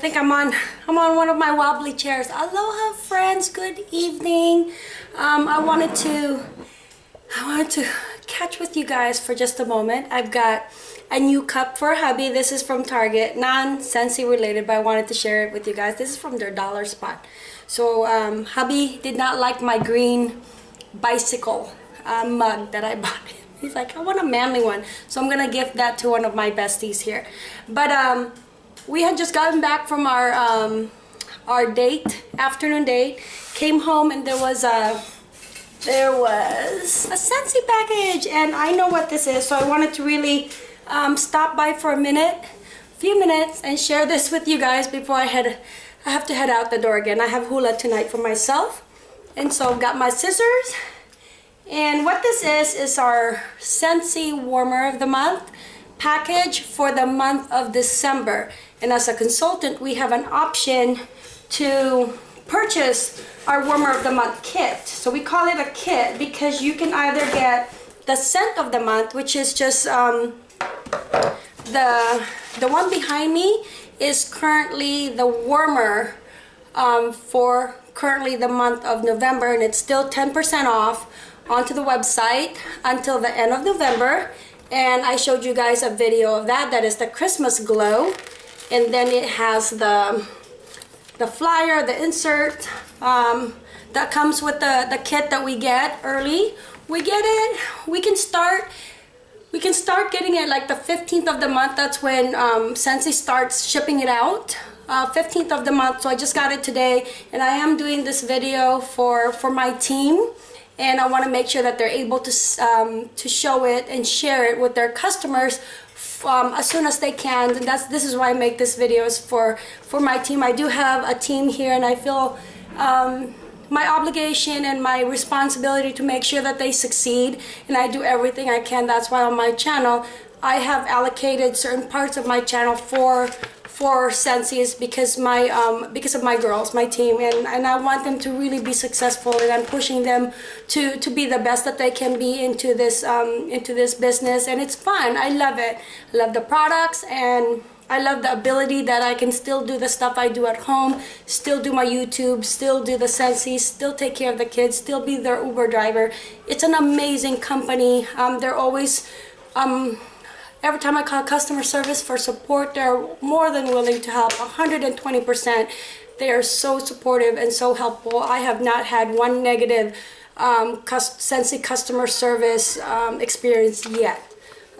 think I'm on I'm on one of my wobbly chairs. Aloha friends, good evening. Um, I wanted to I wanted to catch with you guys for just a moment. I've got a new cup for hubby. This is from Target, non-Scentsy related, but I wanted to share it with you guys. This is from their dollar spot. So um, hubby did not like my green bicycle uh, mug that I bought. He's like, I want a manly one. So I'm gonna gift that to one of my besties here. But um, we had just gotten back from our um, our date, afternoon date. Came home and there was a there was a Scentsy package, and I know what this is, so I wanted to really um, stop by for a minute, few minutes, and share this with you guys before I head. I have to head out the door again. I have hula tonight for myself, and so I've got my scissors. And what this is is our Scentsy Warmer of the Month package for the month of December. And as a consultant, we have an option to purchase our warmer of the month kit. So we call it a kit because you can either get the scent of the month, which is just um, the the one behind me is currently the warmer um, for currently the month of November and it's still 10% off onto the website until the end of November and I showed you guys a video of that that is the Christmas glow and then it has the the flyer the insert um, that comes with the the kit that we get early. We get it. We can start we can start getting it like the 15th of the month. That's when um, Scentsy starts shipping it out. Uh, 15th of the month. So I just got it today and I am doing this video for for my team and I want to make sure that they're able to um, to show it and share it with their customers um, as soon as they can. And that's this is why I make this videos for for my team. I do have a team here and I feel um, my obligation and my responsibility to make sure that they succeed and I do everything I can. That's why on my channel I have allocated certain parts of my channel for for Scentsy because my um, because of my girls, my team, and, and I want them to really be successful, and I'm pushing them to to be the best that they can be into this um, into this business, and it's fun. I love it. I love the products, and I love the ability that I can still do the stuff I do at home, still do my YouTube, still do the Scentsy, still take care of the kids, still be their Uber driver. It's an amazing company. Um, they're always um, Every time I call customer service for support, they're more than willing to help, 120%. They are so supportive and so helpful. I have not had one negative um, Scentsy customer service um, experience yet.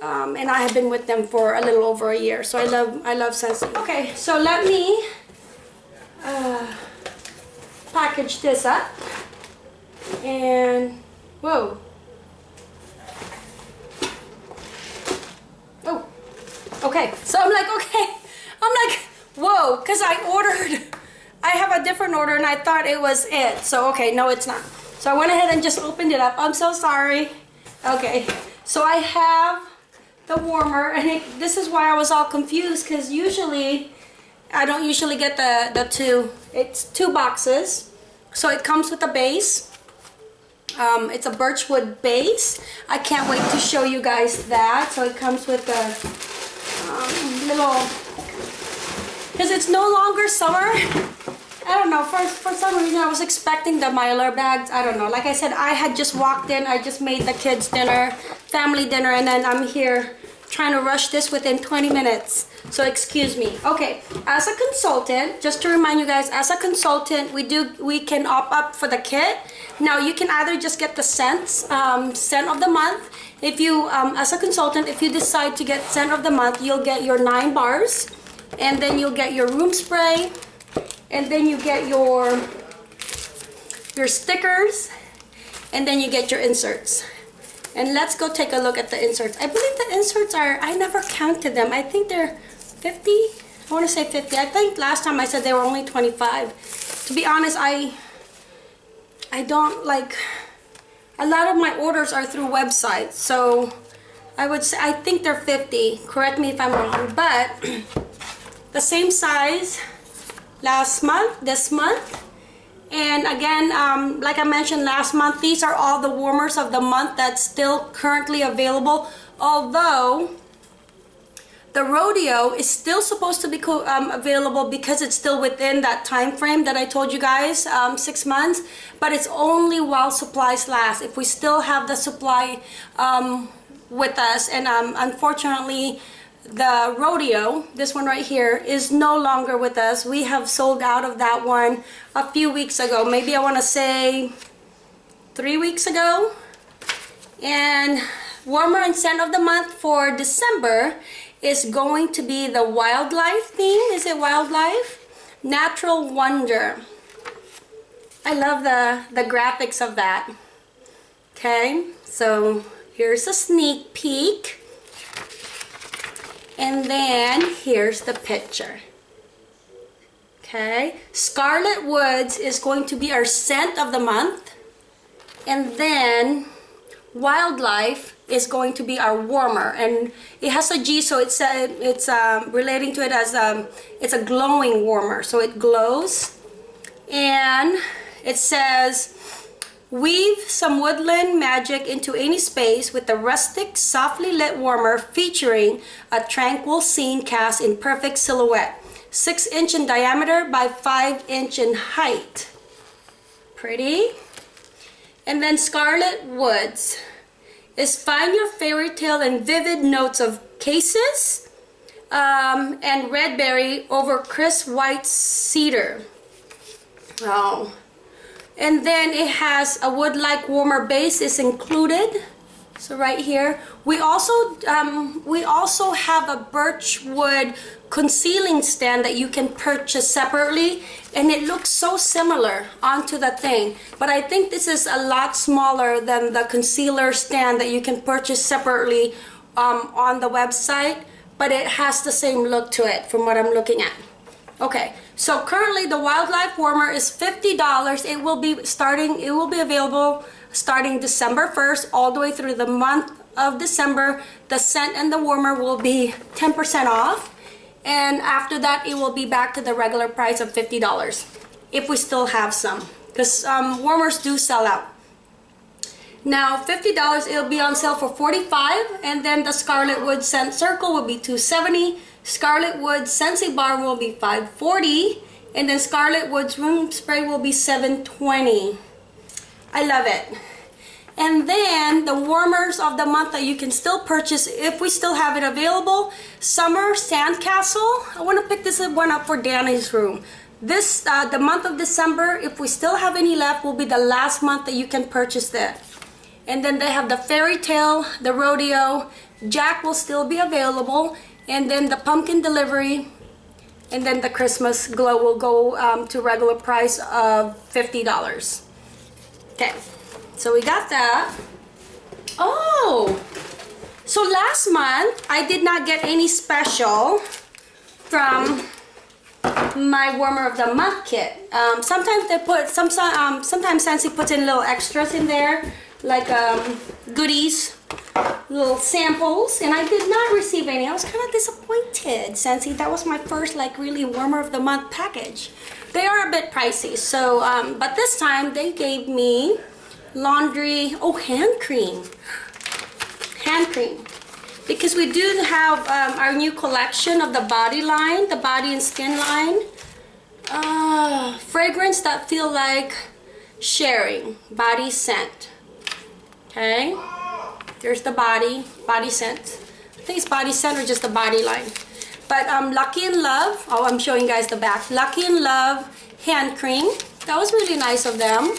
Um, and I have been with them for a little over a year. So I love, I love Scentsy. Okay, so let me uh, package this up. And, whoa, Okay, so I'm like, okay. I'm like, whoa, because I ordered, I have a different order and I thought it was it. So, okay, no, it's not. So I went ahead and just opened it up. I'm so sorry. Okay, so I have the warmer and it, this is why I was all confused because usually, I don't usually get the, the two. It's two boxes. So it comes with a base. Um, it's a birchwood base. I can't wait to show you guys that. So it comes with a um, little because it's no longer summer. I don't know for, for some reason I was expecting the Mylar bags. I don't know like I said I had just walked in I just made the kids dinner family dinner and then I'm here trying to rush this within 20 minutes. So excuse me. Okay as a consultant just to remind you guys as a consultant we do we can opt up for the kit. Now you can either just get the scents um, scent of the month if you, um, as a consultant, if you decide to get scent of the month, you'll get your nine bars, and then you'll get your room spray, and then you get your your stickers, and then you get your inserts. And let's go take a look at the inserts. I believe the inserts are, I never counted them. I think they're 50. I want to say 50. I think last time I said they were only 25. To be honest, I I don't like a lot of my orders are through websites so I would say I think they're 50 correct me if I'm wrong but the same size last month this month. And again um, like I mentioned last month these are all the warmers of the month that's still currently available although The rodeo is still supposed to be um, available because it's still within that time frame that I told you guys, um, six months, but it's only while supplies last. If we still have the supply um, with us, and um, unfortunately, the rodeo, this one right here, is no longer with us. We have sold out of that one a few weeks ago. Maybe I want to say three weeks ago. And warmer and scent of the month for December is going to be the wildlife theme. Is it wildlife? Natural Wonder. I love the, the graphics of that. Okay, so here's a sneak peek. And then here's the picture. Okay, Scarlet Woods is going to be our scent of the month. And then Wildlife is going to be our warmer. And it has a G so it's uh, it's um, relating to it as um, it's a glowing warmer. So it glows. And it says weave some woodland magic into any space with a rustic softly lit warmer featuring a tranquil scene cast in perfect silhouette. 6 inch in diameter by 5 inch in height. Pretty. And then Scarlet Woods is find your fairy tale and vivid notes of cassis um, and red berry over crisp white cedar. Oh. And then it has a wood-like warmer base is included. So right here, we also um, we also have a birch wood concealing stand that you can purchase separately and it looks so similar onto the thing. But I think this is a lot smaller than the concealer stand that you can purchase separately um, on the website but it has the same look to it from what I'm looking at. Okay so currently the wildlife warmer is $50 it will be starting it will be available starting December 1st all the way through the month of December the scent and the warmer will be 10% off. And after that it will be back to the regular price of $50 if we still have some because um, warmers do sell out. Now $50 it'll be on sale for 45, and then the Scarlet Wood Scent Circle will be 270 Scarlet Wood Scentsy Bar will be 540, and then Scarlet Wood's Room Spray will be 720 I love it and then the warmers of the month that you can still purchase if we still have it available. Summer Sandcastle. I want to pick this one up for Danny's room. This, uh, the month of December, if we still have any left, will be the last month that you can purchase that. And then they have the fairy tale, the rodeo, Jack will still be available. And then the pumpkin delivery, and then the Christmas glow will go um, to regular price of $50. Okay. So we got that. Oh! So last month, I did not get any special from my warmer of the month kit. Um, sometimes they put, some, um, sometimes Scentsy puts in little extras in there, like um, goodies, little samples, and I did not receive any. I was kind of disappointed, Scentsy. That was my first, like, really warmer of the month package. They are a bit pricey, so, um, but this time they gave me laundry, oh, hand cream. Hand cream. Because we do have um, our new collection of the body line, the body and skin line. Uh, fragrance that feel like sharing, body scent. Okay, there's the body, body scent. I think it's body scent or just the body line. But um, Lucky in Love, oh, I'm showing guys the back. Lucky in Love hand cream. That was really nice of them.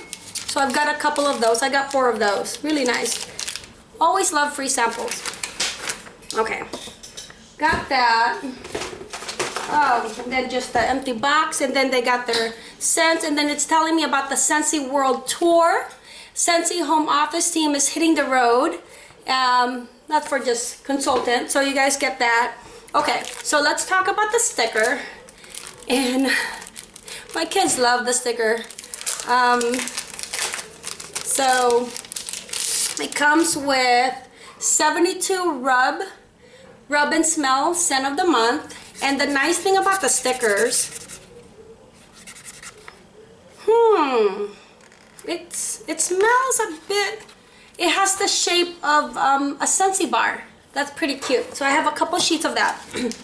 So I've got a couple of those. I got four of those. Really nice. Always love free samples. Okay. Got that. Oh, and then just the empty box. And then they got their scents. And then it's telling me about the Scentsy World Tour. Scentsy Home Office team is hitting the road. Um, not for just consultant. So you guys get that. Okay, so let's talk about the sticker. And my kids love the sticker. Um, so it comes with 72 rub, rub and smell scent of the month. And the nice thing about the stickers, hmm, it's, it smells a bit, it has the shape of um, a Scentsy bar. That's pretty cute. So I have a couple sheets of that.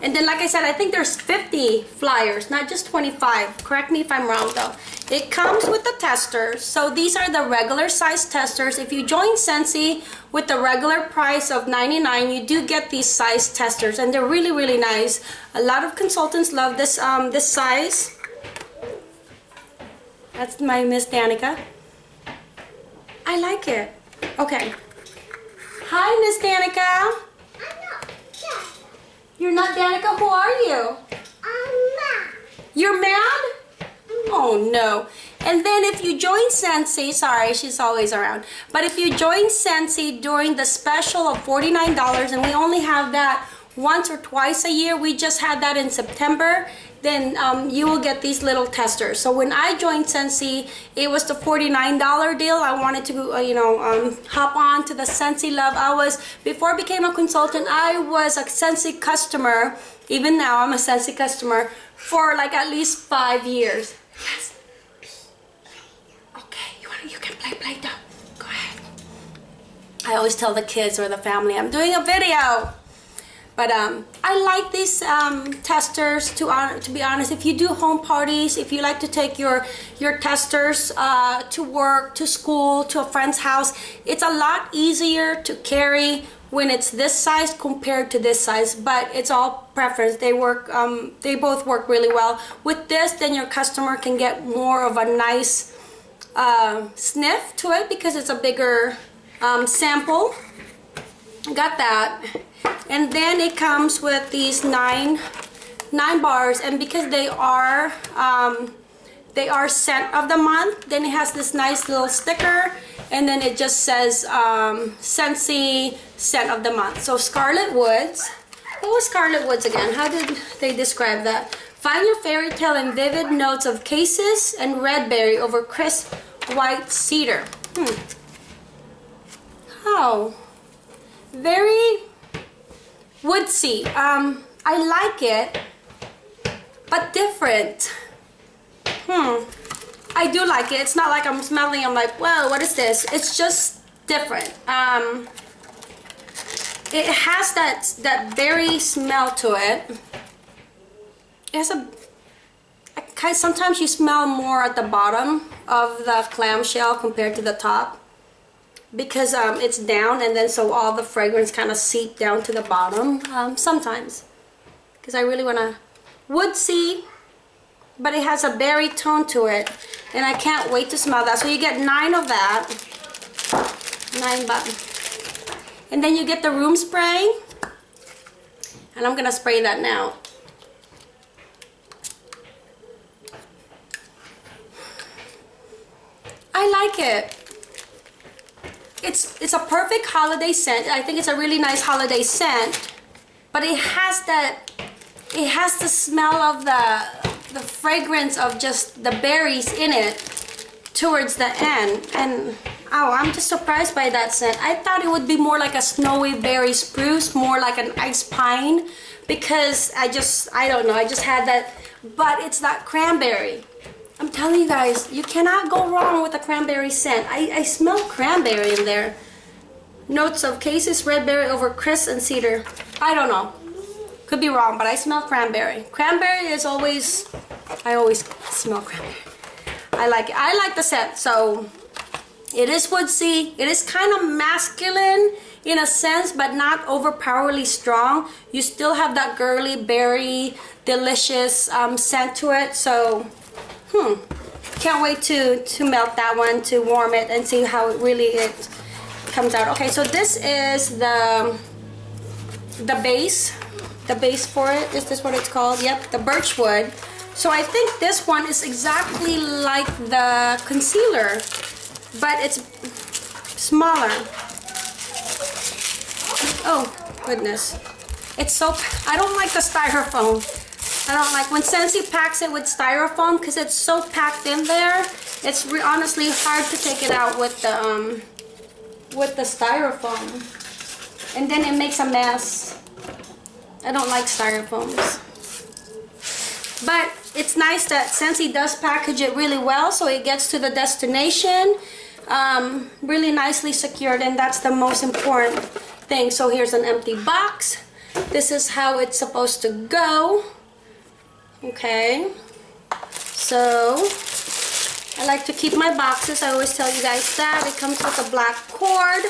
And then, like I said, I think there's 50 flyers, not just 25. Correct me if I'm wrong, though. It comes with the testers. So these are the regular size testers. If you join Scentsy with the regular price of 99, you do get these size testers, and they're really, really nice. A lot of consultants love this um, this size. That's my Miss Danica. I like it. Okay. Hi, Miss Danica. I'm not Danica. You're not Danica? Who are you? I'm mad. You're mad? Oh no. And then if you join Scentsy, sorry, she's always around. But if you join Scentsy during the special of $49, and we only have that once or twice a year, we just had that in September, then um, you will get these little testers. So when I joined Scentsy, it was the $49 deal. I wanted to, uh, you know, um, hop on to the Scentsy Love. I was, before I became a consultant, I was a Scentsy customer. Even now, I'm a Scentsy customer for like at least five years. Yes. Okay, you, wanna, you can play Play-Doh. Go ahead. I always tell the kids or the family, I'm doing a video. But um, I like these um, testers. To on, to be honest, if you do home parties, if you like to take your your testers uh, to work, to school, to a friend's house, it's a lot easier to carry when it's this size compared to this size. But it's all preference. They work. Um, they both work really well. With this, then your customer can get more of a nice uh, sniff to it because it's a bigger um, sample. Got that and then it comes with these nine nine bars. And because they are um, they are scent of the month then it has this nice little sticker. And then it just says um, Scentsy scent of the month. So Scarlet Woods. What was Scarlet Woods again? How did they describe that? Find your fairy tale in vivid notes of cassis and red berry over crisp white cedar. Hmm. how very Woodsy. Um, I like it, but different. Hmm. I do like it. It's not like I'm smelling, I'm like, whoa, what is this? It's just different. Um, it has that, that berry smell to it. It has a, sometimes you smell more at the bottom of the clamshell compared to the top because um, it's down and then so all the fragrance kind of seep down to the bottom um, sometimes. Because I really want to woodsy but it has a berry tone to it and I can't wait to smell that. So you get nine of that. Nine buttons and then you get the room spray and I'm gonna spray that now. I like it it's it's a perfect holiday scent. I think it's a really nice holiday scent, but it has that it has the smell of the the fragrance of just the berries in it towards the end. And oh I'm just surprised by that scent. I thought it would be more like a snowy berry spruce more like an ice pine because I just I don't know I just had that. But it's that cranberry I'm telling you guys, you cannot go wrong with a cranberry scent. I, I smell cranberry in there. Notes of cassis, red berry over crisp and cedar. I don't know. Could be wrong, but I smell cranberry. Cranberry is always, I always smell cranberry. I like it. I like the scent, so it is woodsy. It is kind of masculine in a sense, but not overpoweringly strong. You still have that girly berry, delicious um, scent to it. So Hmm. Can't wait to, to melt that one, to warm it and see how it really it comes out. Okay, so this is the, the base. The base for it. Is this what it's called? Yep, the birchwood. So I think this one is exactly like the concealer, but it's smaller. Oh, goodness. It's so, I don't like the styrofoam. I don't like when Scentsy packs it with styrofoam because it's so packed in there. It's honestly hard to take it out with the um, with the styrofoam, and then it makes a mess. I don't like styrofoams, but it's nice that Scentsy does package it really well, so it gets to the destination um, really nicely secured, and that's the most important thing. So here's an empty box. This is how it's supposed to go. Okay. So I like to keep my boxes. I always tell you guys that. It comes with a black cord.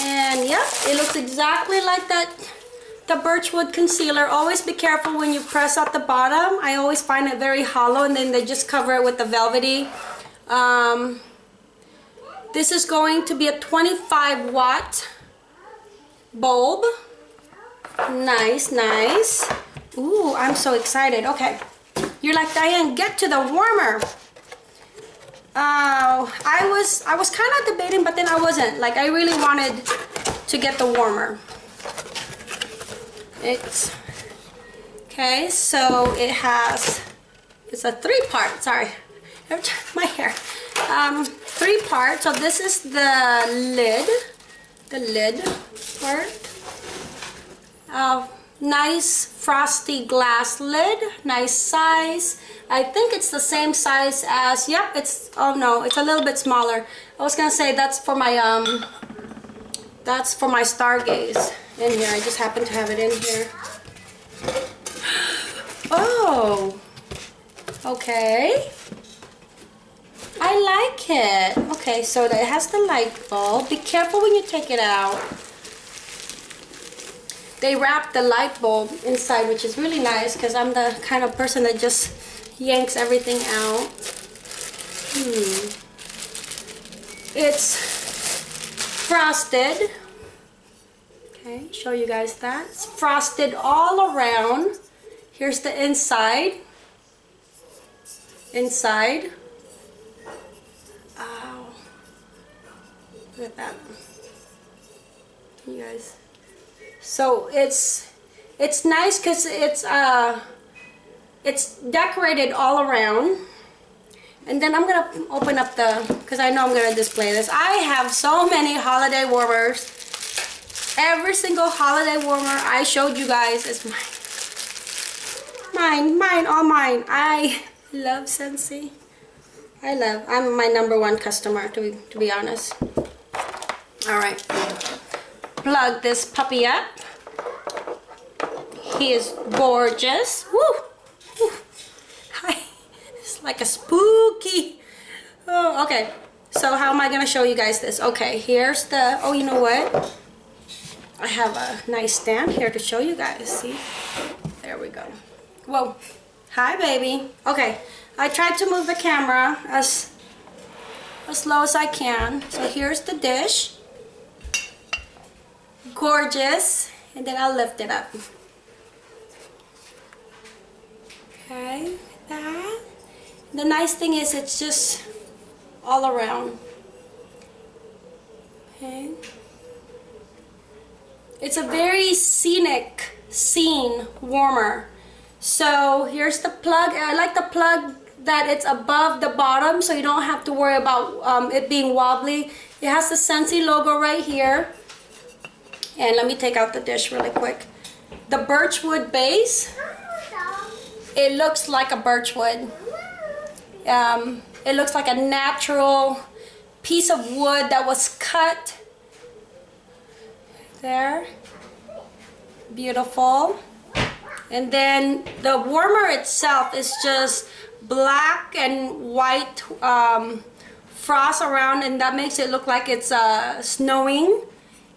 And yep, it looks exactly like that the Birchwood concealer. Always be careful when you press at the bottom. I always find it very hollow and then they just cover it with the velvety. Um, this is going to be a 25 watt bulb. Nice, nice. Ooh, I'm so excited. Okay. You're like, Diane, get to the warmer. Uh, I was I was kind of debating, but then I wasn't. Like, I really wanted to get the warmer. It's okay. So it has. It's a three part. Sorry, my hair. Um, three part. So this is the lid. The lid part. Uh, nice frosty glass lid. Nice size. I think it's the same size as, yep, it's, oh no, it's a little bit smaller. I was gonna say that's for my, um, that's for my Stargaze in here. I just happen to have it in here. Oh, okay. I like it. Okay, so it has the light bulb. Be careful when you take it out. They wrap the light bulb inside, which is really nice because I'm the kind of person that just yanks everything out. Hmm. It's frosted. Okay, show you guys that. It's frosted all around. Here's the inside. Inside. Ow. Look at that. You guys. So it's it's nice because it's uh it's decorated all around. And then I'm gonna open up the because I know I'm gonna display this. I have so many holiday warmers. Every single holiday warmer I showed you guys is mine. Mine, mine, all mine. I love Scentsy. I love, I'm my number one customer to be, to be honest. All right, plug this puppy up. He is gorgeous. Woo! Hi. It's like a spooky. Oh, okay. So how am I gonna show you guys this? Okay, here's the, oh, you know what? I have a nice stand here to show you guys, see? There we go. Whoa. Hi, baby. Okay, I tried to move the camera as, as low as I can. So here's the dish. Gorgeous. And then I'll lift it up. Okay, that. The nice thing is it's just all around. Okay. It's a very scenic scene warmer. So here's the plug. I like the plug that it's above the bottom so you don't have to worry about um, it being wobbly. It has the Scentsy logo right here. And let me take out the dish really quick. The birchwood base, it looks like a birchwood. Um, it looks like a natural piece of wood that was cut there. Beautiful. And then the warmer itself is just black and white um, frost around and that makes it look like it's uh, snowing.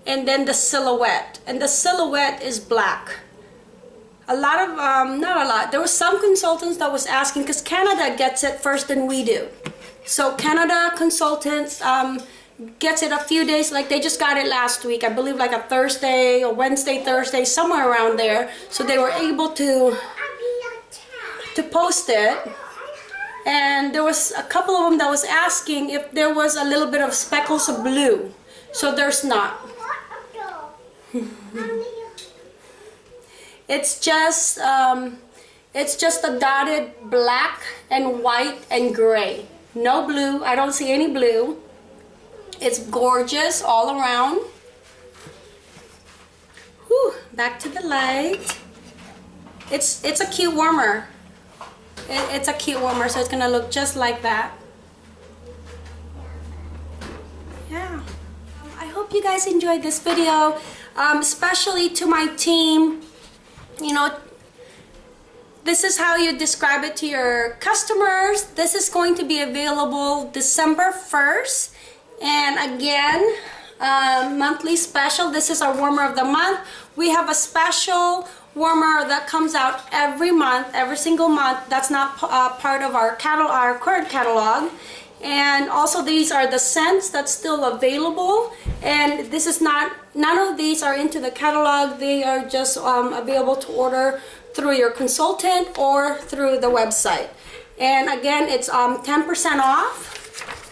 And then the silhouette. And the silhouette is black. A lot of, um, not a lot, there was some consultants that was asking because Canada gets it first than we do. So Canada consultants, um, gets it a few days like they just got it last week i believe like a thursday or wednesday thursday somewhere around there so they were able to to post it and there was a couple of them that was asking if there was a little bit of speckles of blue so there's not it's just um, it's just a dotted black and white and gray no blue I don't see any blue it's gorgeous all around. Whew, back to the light. It's, it's a cute warmer. It, it's a cute warmer, so it's gonna look just like that. Yeah. I hope hope you guys enjoyed this video, um, especially to my team. You know, this is how you describe it to your customers. This is going to be available December 1st. And again, uh, monthly special. This is our warmer of the month. We have a special warmer that comes out every month, every single month. That's not uh, part of our catalog, our current catalog. And also these are the scents that's still available. And this is not, none of these are into the catalog. They are just um, available to order through your consultant or through the website. And again, it's 10% um, off.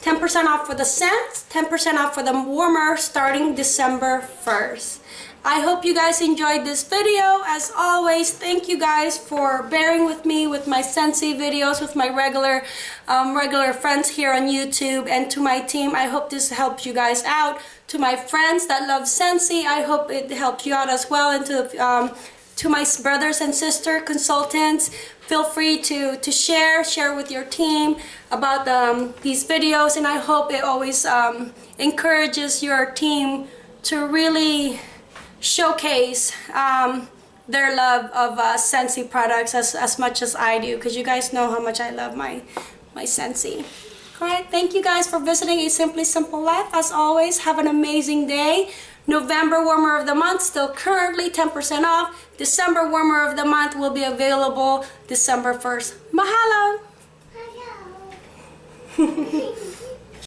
10% off for the scents, 10% off for the warmer starting December 1st. I hope you guys enjoyed this video. As always, thank you guys for bearing with me with my Scentsy videos with my regular um, regular friends here on YouTube and to my team. I hope this helps you guys out. To my friends that love Scentsy, I hope it helps you out as well. And to, um, to my brothers and sister consultants, feel free to, to share, share with your team about um, these videos. And I hope it always um, encourages your team to really showcase um, their love of uh, Scentsy products as, as much as I do because you guys know how much I love my, my Scentsy. Alright, thank you guys for visiting A Simply Simple Life. As always, have an amazing day. November Warmer of the Month still currently 10% off. December Warmer of the Month will be available December 1st. Mahalo! Hello.